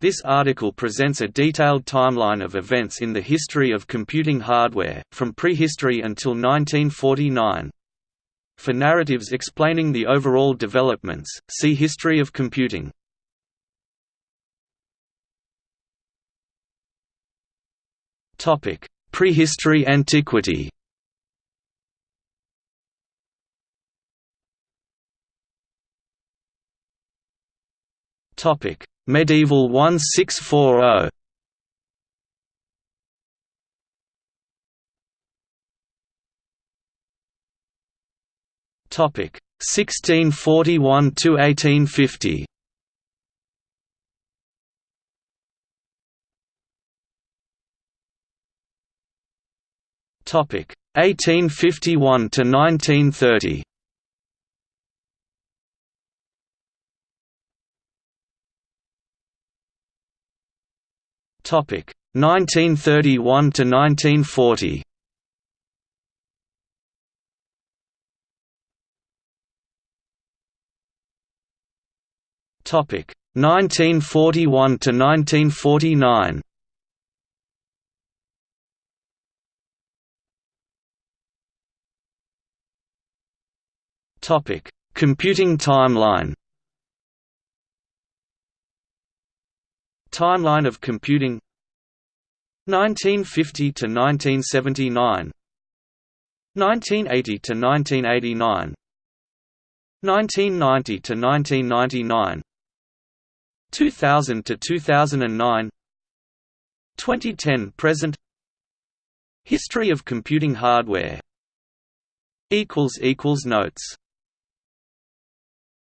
This article presents a detailed timeline of events in the history of computing hardware, from prehistory until 1949. For narratives explaining the overall developments, see History of computing. Prehistory antiquity Topic: Medieval 1640. Topic: 1641 to 1850. Topic: 1851 to 1930. Topic 1931 to 1940. Topic 1941 to 1949. Topic Computing timeline Timeline of computing 1950 to 1979 1980 to 1989 1990 to 1999 2000 to 2009 2010 present. History of computing hardware. equals equals notes